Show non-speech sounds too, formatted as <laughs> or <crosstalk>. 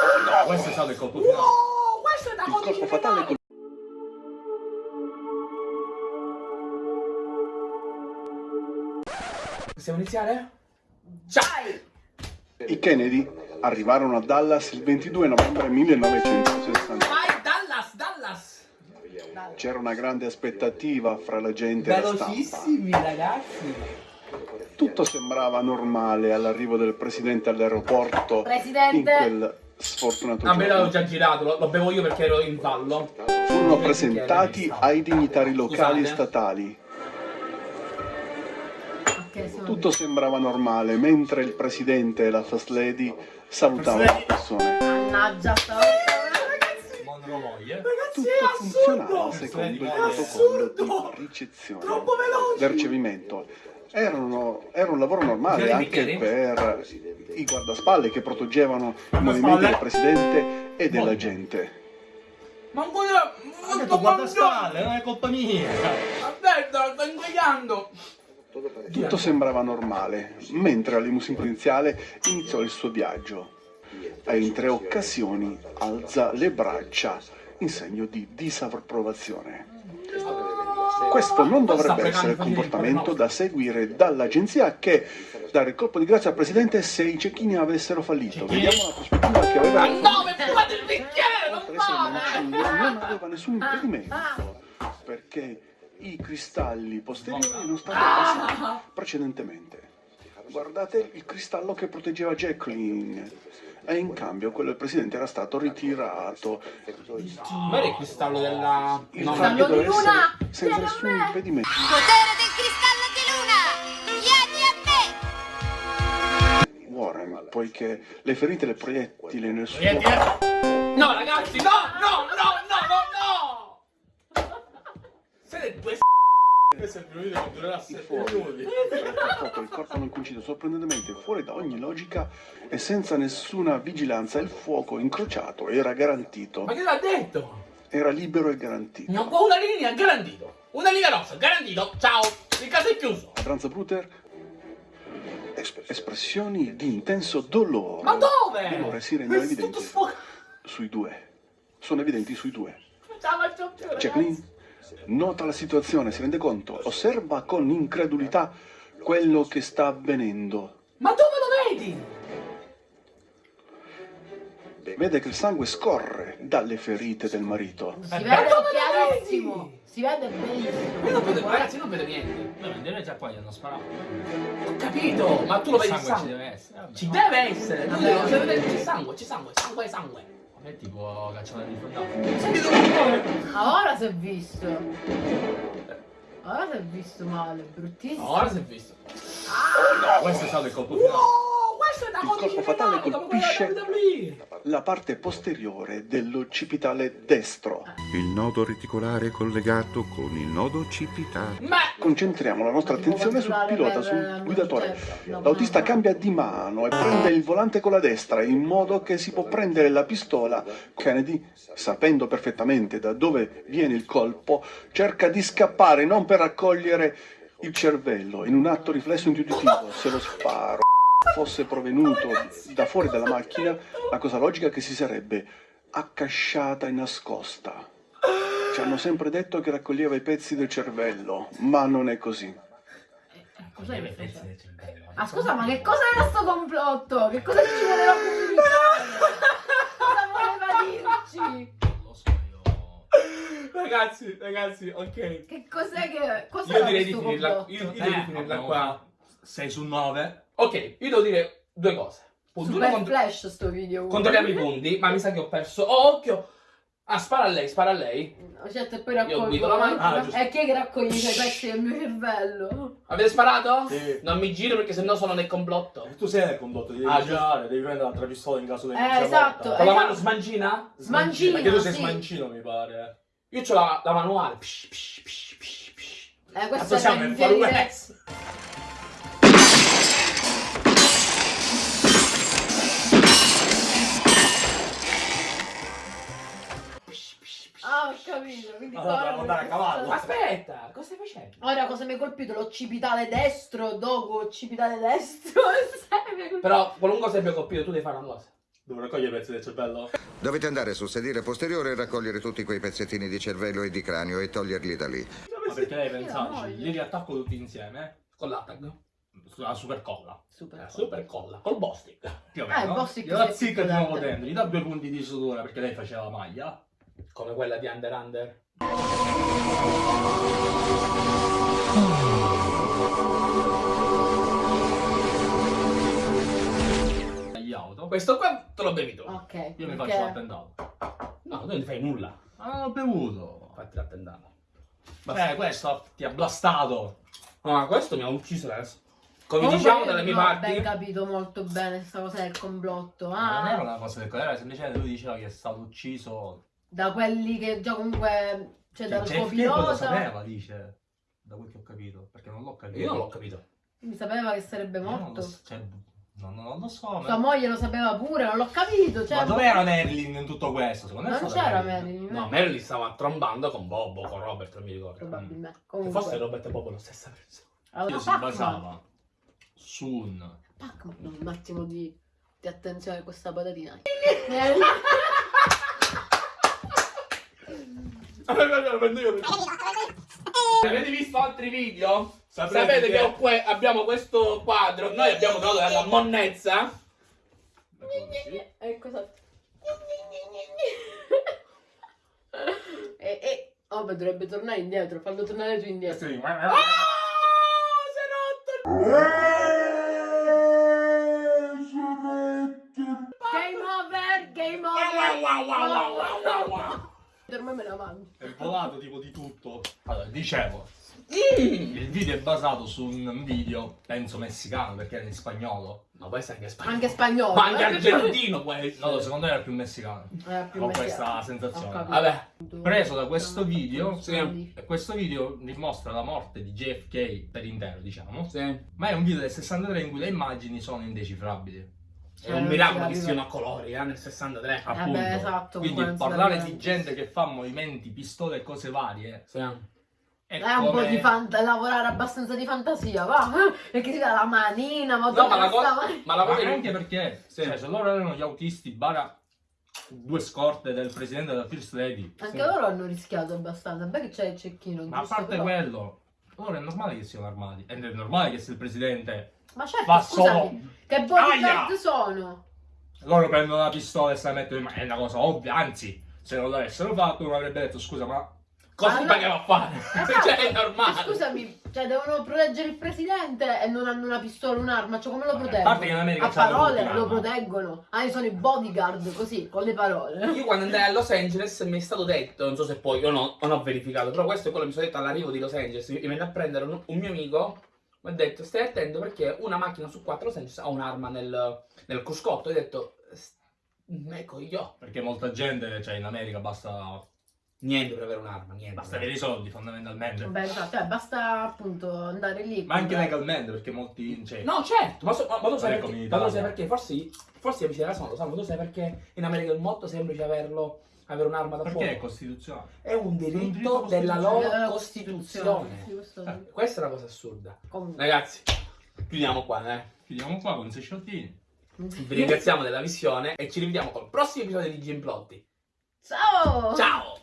No, questo è stato il colpo finale. Oh, questo è da Il colpo fatale penale. Possiamo iniziare? Dai. I Kennedy arrivarono a Dallas il 22 novembre 1960. Vai, Dallas, Dallas! C'era una grande aspettativa fra la gente e la. Velocissimi, ragazzi! Tutto sembrava normale all'arrivo del presidente all'aeroporto in Presidente. quel sfortunato A me l'avevo già girato, lo, lo bevo io perché ero in fallo. Furono presentati ai dignitari locali e statali. Tutto sembrava normale mentre il presidente e la first lady salutavano le persone. Mannaggia, stavo... Ragazzi, Tutto è funzionava assurdo. secondo il È protocollo assurdo. di ricezione del ricevimento. Erano- era un lavoro normale Jeremy anche Kennedy? per i guardaspalle che proteggevano i movimenti Guardaspalle? del presidente e della Voglio. gente. Ma ancora... Ho detto guarda spalle, non è colpa mia. Aspetta, sto ingoiando! Tutto sembrava normale, mentre la limousine prudenziale iniziò il suo viaggio. E in tre occasioni alza le braccia in segno di disapprovazione. Questo non dovrebbe essere il comportamento da seguire dall'agenzia che dare il colpo di grazia al presidente se i cecchini avessero fallito. Vediamo la prospettiva che aveva Ma no, mi fate il bicchiere, non non aveva nessun Ah, impedimento perché i cristalli posteriori non stavano Ah. passati precedentemente. Guardate il cristallo che proteggeva Jacqueline. E in cambio quello del presidente era stato ritirato. Ma era il cristallo della... Il No, Cristallo di luna, essere senza vieni nessun me. impedimento. Potere del cristallo di luna! Vieni a me! Warren, poiché le ferite del proiettile nel suo Vieni. No, ragazzi, no, no, no, no, no, no! Siete due s***i. Questo è il primo video che durerà i 7 fuori. minuti. Purtroppo il corpo non coincide sorprendentemente fuori da ogni logica e senza nessuna vigilanza il fuoco incrociato era garantito. Ma che l'ha detto? Era libero e garantito. No, una linea, garantito. Una linea rossa, garantito. Ciao, il caso è chiuso. A Bruter es- espressioni di intenso dolore. Ma dove? Dolore si rendono evidenti sui due. Sono evidenti sui due. Ciao. Jacqueline nota la situazione, si rende conto, osserva con incredulità quello che sta avvenendo. Ma dove lo vedi? Vede che il sangue scorre dalle ferite del marito. Si vede chiarissimo. Si vede benissimo. Io non vedo, ragazzi, io non vedo niente. No, teoria già qua gli hanno sparato. Ho capito, ma tu lo vedi il sangue ci sangue. deve essere. Ci deve essere. C'è sangue, c'è sangue, sangue, sangue. Me tipo cacciare di fondato. Senti dove Ora si è visto. Ora si è visto male, bruttissimo. Ora si è visto. No, questo è stato il colpo finale. Il colpo fatale colpisce la parte posteriore dell'occipitale destro. Il nodo reticolare collegato con il nodo occipitale. Ma Concentriamo la nostra attenzione sul pilota, sul guidatore. Certo, L'autista cambia di mano e prende il volante con la destra in modo che si può prendere la pistola. Kennedy, sapendo perfettamente da dove viene il colpo, cerca di scappare non per raccogliere il cervello. In un atto riflesso intuitivo, se lo sparo fosse provenuto da fuori dalla macchina, la cosa logica è che si sarebbe accasciata e nascosta. Ci hanno sempre detto che raccoglieva i pezzi del cervello, ma non è così. Del cervello. Ah scusa, ma che cos'era sto complotto? Che cosa ci voleva comunicare? <laughs> Cosa voleva dirci? Non lo so, io... ragazzi, ragazzi, ok. Che cos'è che... Io Cos'era direi di finirla. Io, io Eh, devo finirla abbiamo qua. 6 su 9. Ok, io devo dire due cose. Punto Super contro- flash sto video. controlliamo i punti, ma mi sa che ho perso. Oh, occhio! Ah, spara a lei, spara a lei. Certo, e poi Io guido la raccolgo. macchina. Ah, giusto. E chi è che raccoglie i pezzi del mio cervello? Avete sparato? Sì. Non mi giro perché sennò sono nel complotto. Tu sei nel condotto, devi Ah, girare, devi prendere l'altra pistola in caso di Eh, esatto. Con la Eh, mano no. smancina? Smancina, Perché tu sei sì. smancino, mi pare. Io ho la, la manuale. Psh, psh, psh, psh, psh. Eh, questo è siamo ho capito. Quindi Allora, ora dobbiamo andare a cavallo. Aspetta, cosa stai facendo? Ora cosa mi hai colpito? L'occipitale destro, dopo occipitale destro. <laughs> Sai, mi hai colpito. Però qualunque cosa abbia colpito, tu devi fare una cosa. Devo raccogliere i pezzi del cervello. Dovete andare sul sedile posteriore e raccogliere tutti quei pezzettini di cervello e di cranio e toglierli da lì. Ma perché lei la pensava, moglie. li riattacco tutti insieme Con l'attag. sulla super colla. Super. La super colla. Col Bostic. Più o Eh, il meno. Bostic Gliela è zicca di nuovo dentro, gli dà due punti di sutura perché lei faceva la maglia. Come quella di Under Under. Gli auto. Questo qua te lo bevi tu. Ok. Io mi faccio l'attentato. No, tu non fai nulla. Ma non ho bevuto. Fatti l'attentato. Eh, questo ti ha blastato. Ma questo mi ha ucciso adesso. Come Comunque diciamo dalle mie non ho parti. ben capito molto bene questa cosa del complotto. Ma non era Ah, una cosa del era semplicemente lui diceva che è stato ucciso. Da quelli che già comunque. Cioè, dal suo pilota. sapeva, dice. Da quel che ho capito. Perché non l'ho capito. Io non l'ho capito. Mi sapeva che sarebbe non morto. so, cioè, no, no, non lo so. Sua Ma, moglie lo sapeva pure, non l'ho capito. Cioè, ma dov'era Marilyn in tutto questo? Secondo me Non c'era Marilyn. Marilyn. No, Marilyn stava trombando con Bobo, con Robert, non mi ricordo. Probabilmente. Che Comunque. Fosse Robert e Bobo la stessa persona. Allora, Io si basava su un. Un attimo di, di attenzione a questa patatina. <laughs> prendo io. Avete visto altri video? Saprete Sapete che- che abbiamo questo quadro, noi abbiamo trovato della monnezza. Ecco esatto. e, e oh, beh, dovrebbe tornare indietro, fallo tornare tu indietro. Sì, Ah, si è rotto! Game over, game over. Per me me la mangio. È volato tipo di tutto. Allora, dicevo, Mm. il video è basato su un video, penso messicano perché era in spagnolo. Ma può essere anche spagnolo. Anche spagnolo. Ma anche eh? argentino può essere. No, secondo me era più messicano. Eh, più Ho messicano. questa sensazione. Vabbè. Preso da questo video, Sì. e questo video dimostra la morte di JFK per intero, diciamo. Sì. Ma è un video del 63 in cui le immagini sono indecifrabili. È un miracolo che siano a colori, eh, nel 63. Ah, Appunto. beh, esatto, Quindi parlare di gente che fa movimenti, pistole e cose varie Sì. è, È un po' di fanta- lavorare abbastanza di fantasia, va? <laughs> Perché si vede la manina, ma No, ma la, cosa, ma la cosa anche perché Sì. cioè, se loro erano gli autisti bara due scorte del presidente della First Lady Anche Sì. loro hanno rischiato abbastanza. Beh, che c'è il cecchino. ma a parte però- quello loro è normale che siano armati ed è normale che se il presidente Ma certo, fa scusami, solo che bodyguard sono? loro prendono la pistola e se la mettono in mano è una cosa ovvia anzi se non l'avessero fatto uno avrebbe detto scusa ma cosa no. pagava a fare? Esatto. <laughs> cioè, è normale. Scusami, cioè devono proteggere il presidente e non hanno una pistola, un'arma, cioè come lo Vabbè, a proteggono? parte che in America a parole lo proteggono. Ah, sono i bodyguard, così, con le parole. Io quando andai a Los Angeles mi è stato detto, non so se poi, io no, non ho verificato, però questo è quello che mi sono detto all'arrivo di Los Angeles, mi venne a prendere un, un mio amico, mi ha detto stai attento perché una macchina su quattro Los Angeles ha un'arma nel, nel cruscotto, io ho detto, "S- ecco io, perché molta gente cioè in America basta niente per avere un'arma, niente. basta avere i soldi fondamentalmente Beh, esatto, cioè basta appunto andare lì. ma anche legalmente perché molti cioè, No, certo, ma, so- ma- ma tu sai perché? Ma tu sai perché? Forse, forse amici della Sono lo sanno, ma tu sai perché in America è molto semplice averlo, avere un'arma da perché è fuoco. costituzionale È un diritto, diritto della loro Costituzione. Sì, questo- Eh. Questa è una cosa assurda. Comunque. Ragazzi, chiudiamo qua, eh. chiudiamo qua con sei sciottini Vi ringraziamo della visione e ci rivediamo col prossimo episodio di Gimplotti. Ciao! Ciao!